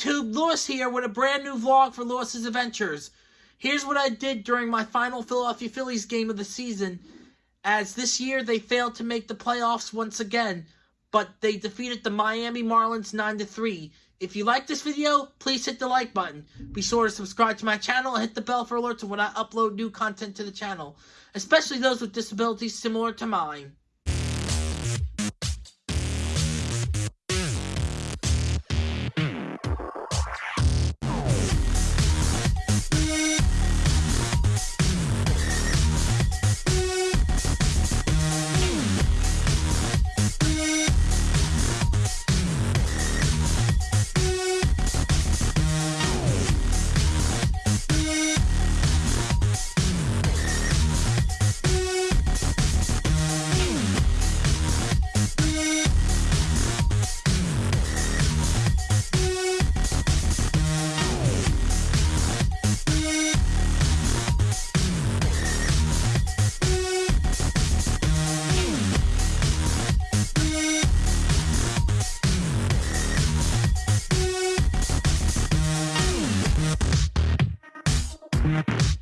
YouTube? Lewis here with a brand new vlog for Lewis's Adventures. Here's what I did during my final Philadelphia Phillies game of the season, as this year they failed to make the playoffs once again, but they defeated the Miami Marlins 9-3. If you like this video, please hit the like button. Be sure to subscribe to my channel and hit the bell for alerts when I upload new content to the channel, especially those with disabilities similar to mine. we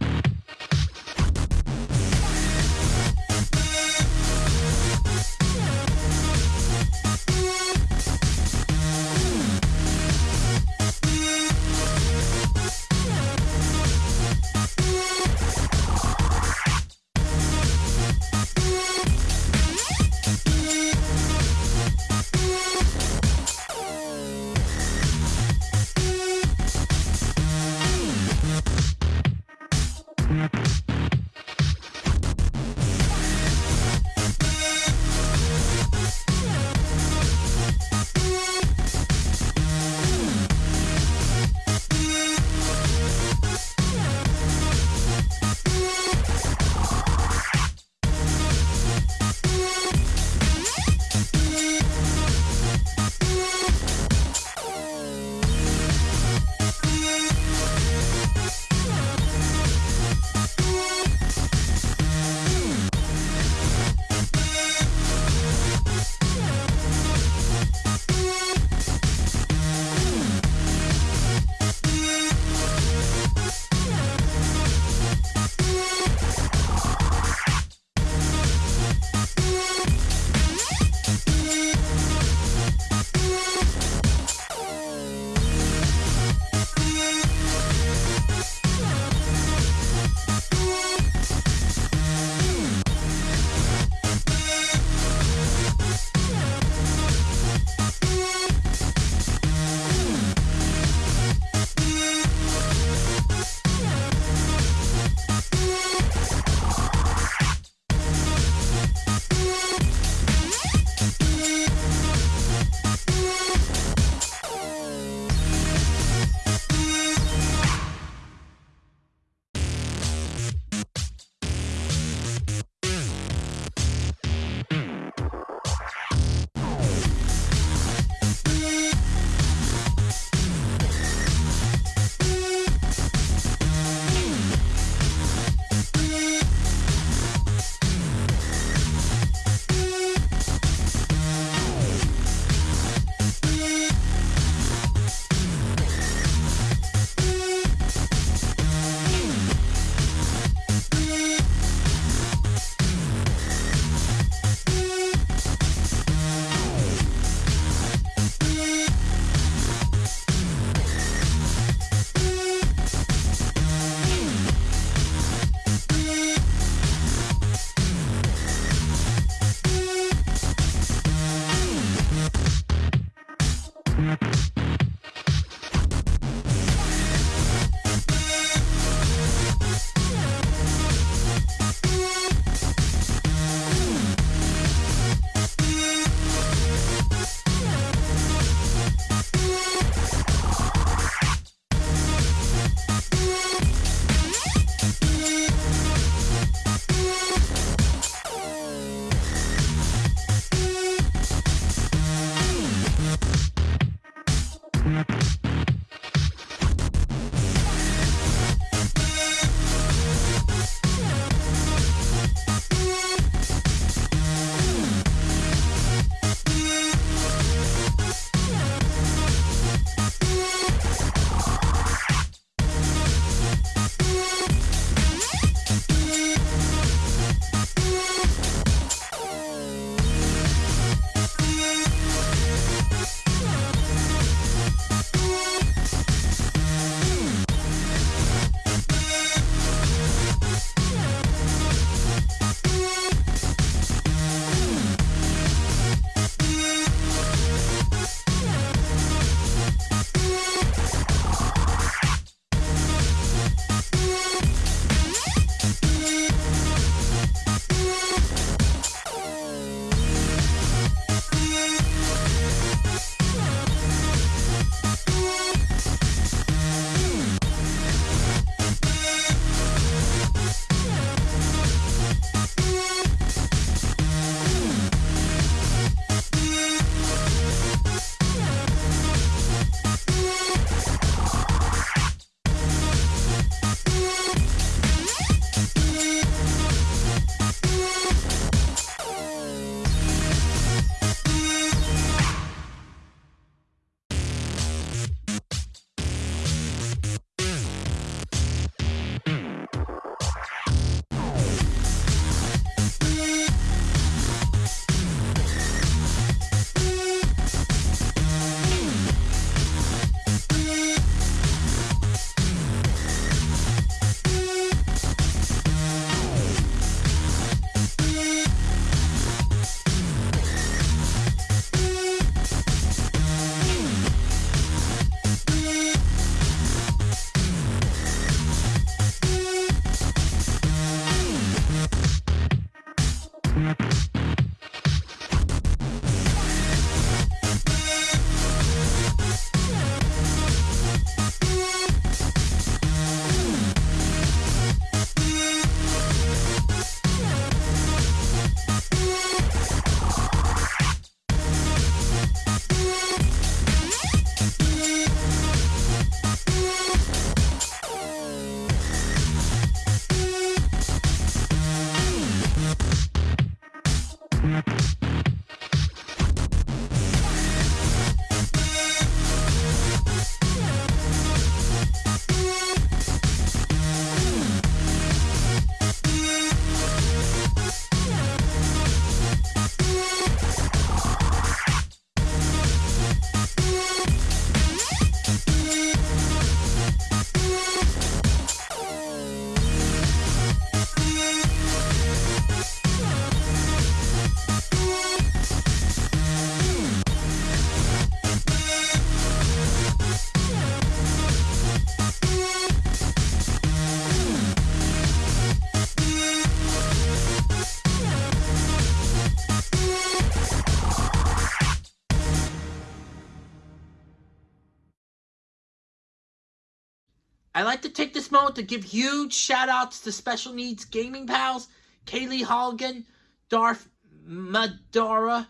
I'd like to take this moment to give huge shout outs to Special Needs Gaming Pals, Kaylee Holligan, Darth Madara,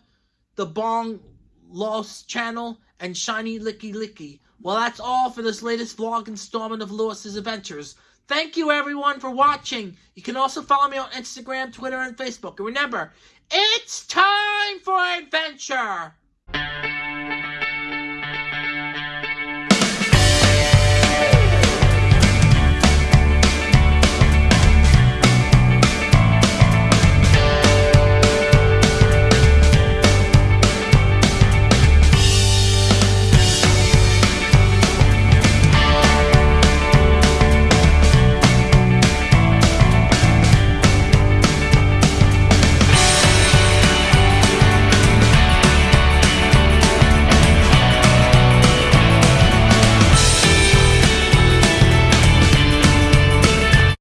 The Bong Lost Channel, and Shiny Licky Licky. Well, that's all for this latest vlog installment of Lewis's Adventures. Thank you everyone for watching. You can also follow me on Instagram, Twitter, and Facebook. And remember, it's time for adventure!